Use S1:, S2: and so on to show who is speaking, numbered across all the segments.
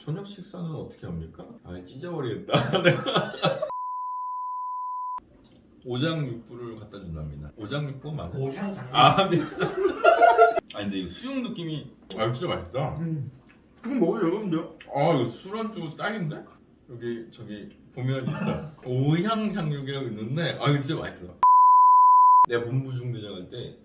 S1: 저녁 식사는 어떻게 합니까? 아 찢어버리겠다 내가 오장육부를 갖다 준답니다 오장육부 맞아?
S2: 오향장.
S1: 아 네. 아니 근데 이 수육 느낌이 아 진짜 맛있다
S2: 음. 그거 먹어도 되거든요.
S1: 아 이거 술안주 딱인데? 여기 저기 보면 있어 오향장육이라고 있는데 아 이거 진짜 맛있어 내가 본부 중대장 할 때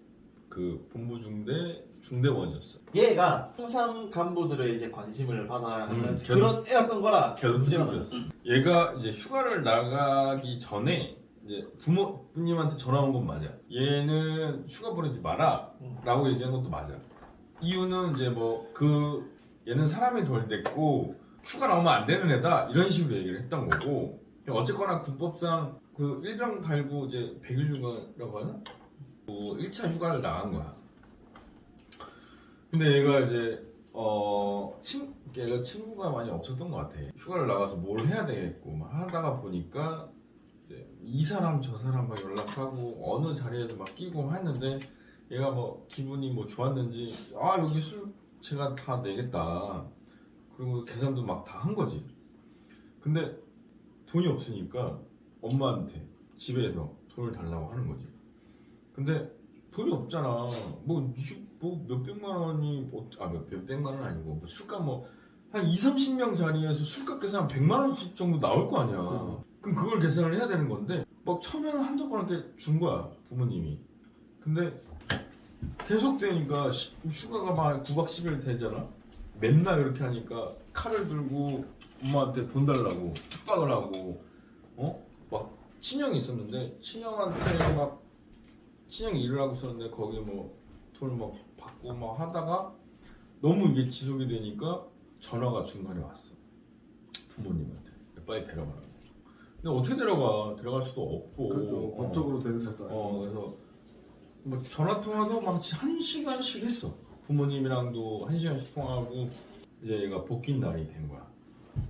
S1: 그 본부 중대 중대원이었어
S2: 얘가 항상 간부들의 이제 관심을 받아야 하는
S1: 음,
S2: 그런 애였던 거라
S1: 계속
S2: 문제가
S1: 특급이었어 얘가 이제 휴가를 나가기 전에 이제 부모님한테 전화 온 건 맞아. 얘는 휴가 보내지 마라
S2: 음.
S1: 라고 얘기한 것도 맞아. 이유는 이제 뭐 그 얘는 사람이 덜 됐고 휴가 나오면 안 되는 애다 이런 식으로 얘기를 했던 거고 어쨌거나 군법상 그 일병 달고 이제 백일 휴가라고 하나? 뭐 1차 휴가를 나간 거야 근데 얘가 이제 어 친, 얘가 친구가 많이 없었던 것 같아. 휴가를 나가서 뭘 해야 되겠고 막 하다가 보니까 이제 이 사람 저 사람 막 연락하고 어느 자리에도 막 끼고 했는데 얘가 뭐 기분이 뭐 좋았는지 아 여기 술 제가 다 내겠다. 그리고 계산도 막 다 한 거지. 근데 돈이 없으니까 엄마한테 집에서 돈을 달라고 하는 거지. 근데 돈이 없잖아. 뭐, 이- 뭐 몇백만 원이 뭐, 아 몇, 몇백만 원 아니고 뭐 술값 뭐 한 2, 30명 자리에서 술값 계산 한 100만 원씩 정도 나올 거 아니야
S2: 음.
S1: 그럼 그걸 계산을 해야 되는 건데 막 처음에는 한두 번 이렇게 준 거야 부모님이 근데 계속 되니까 시- 휴가가 막 9박 10일 되잖아 맨날 이렇게 하니까 칼을 들고 엄마한테 돈 달라고 협박을 하고 어? 막 친형이 있었는데 친형한테 막 친형이 일을 하고 있었는데 거기 뭐 막 받고 막 하다가 너무 이게 지속이 되니까 전화가 중간에 왔어 부모님한테 빨리 데려가라고 근데 어떻게 데려가 데려갈 수도 없고
S3: 그렇죠.
S1: 어.
S3: 법적으로 되는 것도 아니고.
S1: 어 그래서 뭐 전화 통화도 막 한 시간씩 했어. 부모님이랑도 한 시간씩 통화하고 이제 얘가 복귀 날이 된 거야.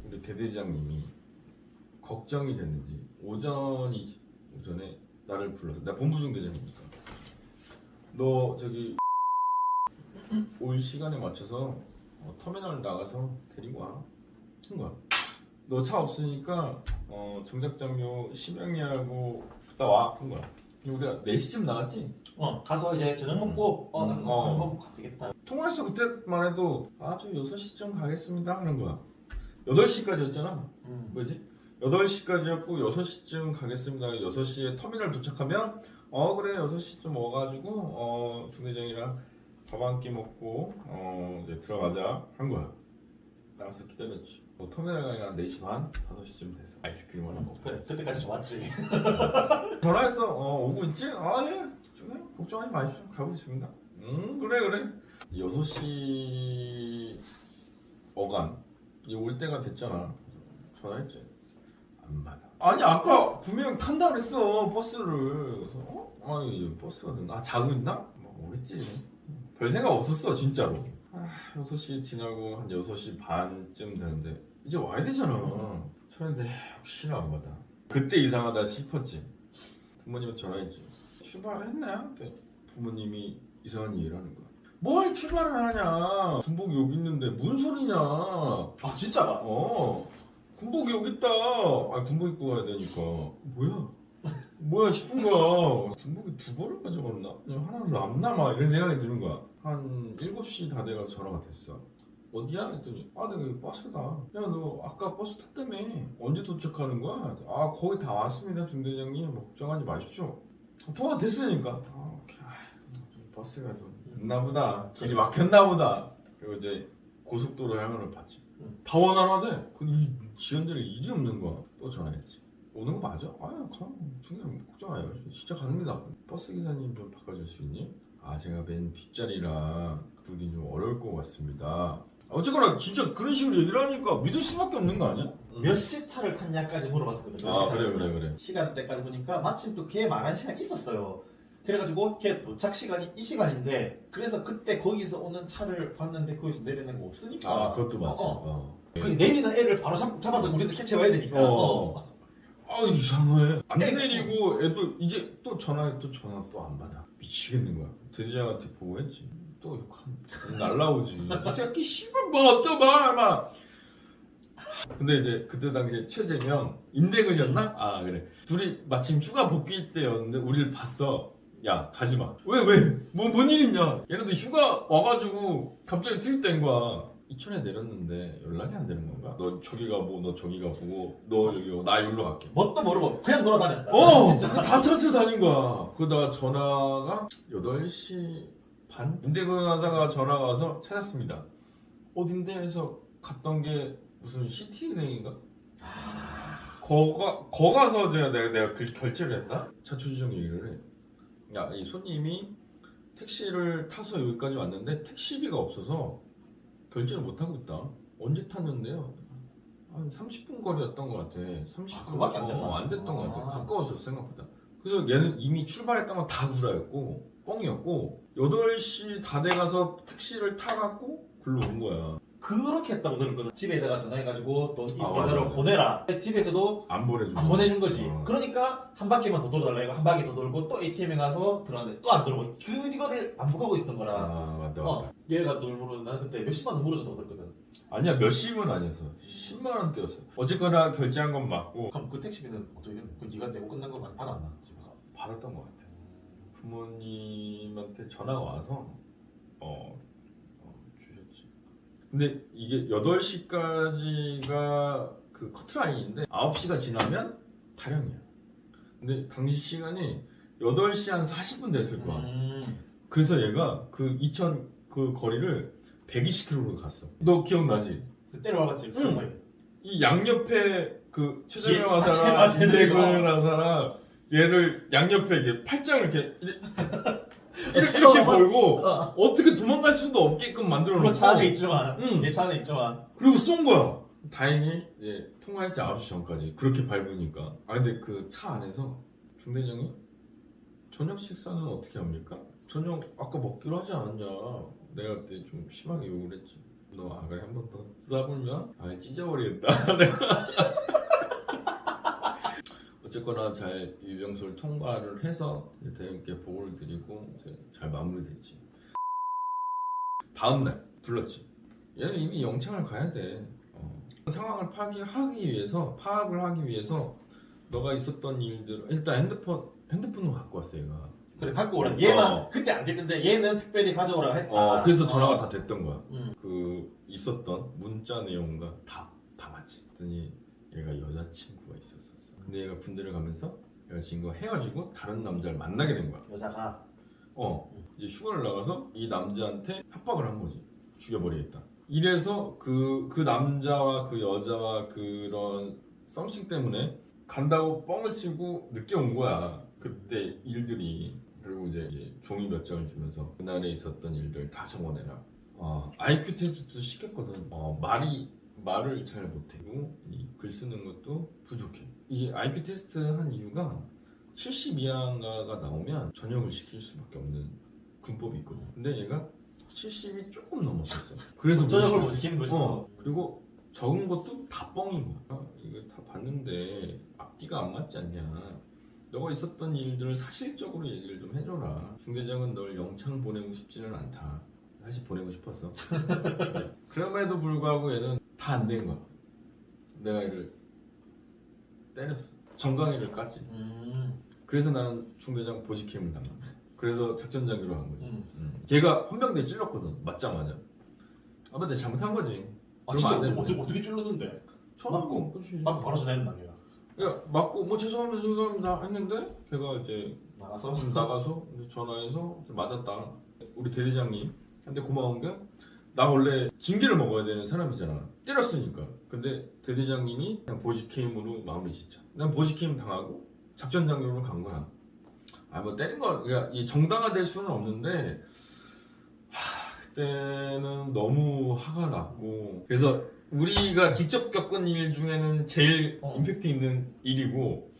S1: 우리 대대장님이 걱정이 됐는지 오전이지 오전에 나를 불러서 나 본부 중대장이니까 너 저기 올 시간에 맞춰서 어, 터미널 나가서 데리고 와. 한 거야. 너 차 없으니까 어, 정작장교 심영이하고 갔다 와. 한 거야. 우리가 4시쯤 나갔지?
S2: 어 가서 이제 저녁 먹고 어,
S1: 음.
S2: 나
S1: 어.
S2: 밥 먹고 가겠다.
S1: 통화해서 그때만 해도 아, 저 6시쯤 가겠습니다 하는 거야. 8시까지였잖아.
S2: 음.
S1: 뭐지? 8시까지였고 6시쯤 가겠습니다. 6시에 터미널 도착하면 어 그래 6시쯤 와가지고 어 중대장이랑 밥 한 끼 먹고 어 이제 들어가자 한 거야. 나가서 기다렸지. 뭐 터미널 가니까 4시 반, 5시쯤 돼서 아이스크림 하나 먹고
S2: 그래 그때까지 좋았지.
S1: 전화해서 어, 오고 있지? 아 예. 중에 걱정하지 마십시오. 가고 있습니다. 음 그래 그래. 6시 어간 이올 때가 됐잖아. 전화했지. 안 받아. 아니 아까 분명 탄다 그랬어 버스를. 그래서 어? 아 이제 버스가 됐나? 아 자고 있나? 뭐 오겠지. 별 생각 없었어 진짜로. 아 6시 지나고 한 6시 반쯤 되는데 이제 와야 되잖아. 저런데 혹시나 안 받아. 그때 이상하다 싶었지. 부모님한테 전화했지. 출발했나요? 그때 부모님이 이상한 얘기를 하는 거야. 뭘 출발을 하냐? 군복이 여기 있는데 무슨 소리냐?
S2: 아 진짜가.
S1: 어 군복이 여기 있다. 아 군복 입고 가야 되니까 뭐야? 뭐야 싶은 거야. 군복이 두 벌을 가져갔나? 그냥 하나는 남나마 이런 생각이 드는 거야. 한 7시 다 돼가서 전화가 됐어. 어디야? 했더니 아 내가 여기 버스다. 야 너 아까 버스 탔다며. 언제 도착하는 거야? 아 거기 다 왔습니다 중대장님. 뭐 걱정하지 마십시오. 통화 됐으니까. 아 오케이. 아, 좀 버스가 좀 늦나 보다. 길이 막혔나 보다. 그리고 이제 고속도로 향을 봤지.
S2: 응.
S1: 다 원활하대. 그이 지연될 일이 없는 거야. 또 전화했지. 오는 거 맞아? 아유, 가. 중요한 걱정 마요. 진짜 갑니다. 버스 기사님 좀 바꿔줄 수 있니? 아, 제가 맨 뒷자리라 그러긴 좀 어려울 것 같습니다. 어쨌거나 진짜 그런 식으로 얘기를 하니까 믿을 수밖에 없는 거 아니야?
S2: 몇 시 차를 탔냐까지 물어봤었거든. 몇
S1: 아. 그래, 그래, 그래.
S2: 시간대까지 보니까 마침 또 걔 말한 시간이 있었어요. 그래가지고 걔 도착 시간이 이 시간인데 그래서 그때 거기서 오는 차를 봤는데 거기서 내리는 거 없으니까.
S1: 아, 그것도 맞지.
S2: 어, 어.
S1: 어.
S2: 그 내리는 애를 바로 잡, 잡아서 우리도 캐치해와야 되니까.
S1: 어.
S2: 어.
S1: 아 이상해. 안
S2: 네.
S1: 내리고 애도 이제 또 전화해 또 전화 또 안 받아. 미치겠는 거야. 대대장한테 보고했지. 또 욕한 날라오지. 이 새끼 씨발 뭐 어쩌봐 막. 근데 이제 그때 당시에 최재명 임대근이었나? 아 그래. 둘이 마침 휴가 복귀 때였는데 우리를 봤어. 야 가지마. 왜 왜? 뭐, 뭔 일 있냐? 얘네도 휴가 와가지고 갑자기 투입된 거야 이천에 내렸는데 연락이 안 되는 건가? 너 저기 가보고 너 저기 가보고 너 여기 가고 나 여기로 갈게
S2: 뭣도 모르고 그냥 돌아다녔다.
S1: 어!
S2: 진짜.
S1: 다 찾으러 다닌 거야. 그러다가 전화가 8시 반? 임대근 하사가 전화가 와서 찾았습니다. 어딘데? 해서 갔던 게 무슨 시티은행인가? 거가, 거 가서 제가 내가, 내가 그 결제를 했다? 차초지정 얘기를 해. 야, 이 손님이 택시를 타서 여기까지 왔는데 택시비가 없어서 결제를 못하고 있다. 언제 탔는데요? 한 30분 거리였던 것 같아. 30분.
S2: 아, 그거밖에 안?
S1: 어, 안 됐던 것 같아.
S2: 아.
S1: 가까웠어, 생각보다. 그래서 얘는 이미 출발했던 건 다 구라였고, 뻥이었고, 8시 다 돼가서 택시를 타갖고, 글로 온 거야.
S2: 그렇게 했다고 들었거든. 집에다가 전화해가지고 돈이
S1: 아, 맞아.
S2: 보내라. 집에서도
S1: 안 보내주고.
S2: 안 보내준 거지.
S1: 어.
S2: 그러니까 한 바퀴만 더 돌아달라 이거 한 바퀴 더 돌고 또 ATM에 가서 들어갔는데 또 안 들어오고 그 이거를 반복하고 있었던 거라.
S1: 아, 맞다, 맞다.
S2: 어, 얘가 돈 물어도 나는 그때 몇십만 원 물어줬다고 들었거든.
S1: 아니야, 몇십은 아니었어. 10만 원대였어. 어쨌거나 결제한 건 맞고,
S2: 그럼 그 택시비는 어떻게 됐노? 그 네가 내고 끝난 거만 받았나? 집에서.
S1: 받았던 것 같아. 부모님한테 전화가 와서 어, 어. 근데 이게 8시까지가 그 커트라인인데 9시가 지나면 타령이야. 근데 당시 시간이 8시 한 40분 됐을 거야.
S2: 음.
S1: 그래서 얘가 그 이천 그 거리를 120km로 갔어. 너 기억나지?
S2: 그래서 때려와봤지.
S1: 응.
S2: 응.
S1: 이 양옆에 그 최재명
S2: 예, 맞아, 맞아.
S1: 임대근 하사랑 얘를 양옆에 이렇게 팔짱을 이렇게 이렇게, 이렇게,
S2: 어,
S1: 이렇게 걸고
S2: 어.
S1: 어떻게 도망갈 수도 없게끔 만들어
S2: 물론 차 안에 있지만
S1: 응.
S2: 얘차 안에 있지만
S1: 그리고 쏜 거야. 다행히 예, 통과했지 9시 전까지 그렇게 밟으니까. 아 근데 그 차 안에서 중대장이 저녁 식사는 어떻게 합니까? 저녁 아까 먹기로 하지 않았냐? 내가 그때 좀 심하게 욕을 했지. 너 아가리 한 번 더 싸불면 아 찢어버리겠다. 내가. 어쨌거나 잘 유병수를 통과를 해서 대형께 보고를 드리고 잘 마무리됐지. 다음 날 불렀지. 얘는 이미 영창을 가야 돼. 어. 상황을 파악하기 위해서 파악을 하기 위해서 너가 있었던 일들 일단 핸드폰 핸드폰을 갖고 왔어 얘가.
S2: 그래 갖고 오라. 얘만
S1: 어.
S2: 그때 안 됐는데 얘는 특별히 가져오라 했다.
S1: 어 그래서 전화가
S2: 어.
S1: 다 됐던 거야.
S2: 음.
S1: 그 있었던 문자 내용과 다, 다 맞지. 그랬더니 얘가 여자친구가 있었었어. 근데 얘가 군대를 가면서 여자친구가 헤어지고 다른 남자를 만나게 된 거야.
S2: 여자가
S1: 어 이제 휴가를 나가서 이 남자한테 협박을 한 거지. 죽여버리겠다. 이래서 그, 그 남자와 그 여자와 그런 썸씽 때문에 간다고 뻥을 치고 늦게 온 거야. 그때 일들이. 그리고 이제 종이 몇 장을 주면서 그날에 있었던 일들 다 적어내라. 어, IQ 테스트도 시켰거든. 어, 말이 말을 잘 못하고 이글 쓰는 것도 부족해. 이 IQ 테스트 한 이유가 70 이하가 나오면 전역을 시킬 수밖에 없는 군법이 있거든. 근데 얘가 70이 조금 넘었었어. 그래서
S2: 저녁을 못못 시키는 거지.
S1: 어, 그리고 적은 것도 다 뻥인 거야. 이거 다 봤는데 앞뒤가 안 맞지 않냐. 너가 있었던 일들을 사실적으로 얘기를 좀 해줘라. 중대장은 널 영창 보내고 싶지는 않다. 보내고 싶었어. 그럼에도 불구하고 얘는 다 안 된 거야. 내가 얘를 때렸어. 정강이를 깠지.
S2: 음.
S1: 그래서 나는 중대장 보직캠을 당한 거야. 그래서 작전장교로 한 거지.
S2: 음.
S1: 음. 걔가 헌병대에 찔렀거든. 맞자마자. 아, 근데 잘못한 거지.
S2: 아 진짜. 어떻게 어떻게 찔렀는데? 맞고. 막 바로 전화했나 걔가.
S1: 야, 맞고 뭐 죄송합니다 죄송합니다 했는데 걔가 이제
S2: 나가서
S1: 나가서 이제 전화해서 맞았다. 우리 대대장님 한테 고마운 게 나 원래 징계를 먹어야 되는 사람이잖아. 때렸으니까. 근데 대대장님이 그냥 보직해임으로 마무리 짓자. 난 보직해임 당하고 작전장교로 간 거야. 아 뭐 때린 거 그러니까 이 정당화될 수는 없는데 하, 그때는 너무 화가 났고 그래서 우리가 직접 겪은 일 중에는 제일
S2: 어.
S1: 임팩트 있는 일이고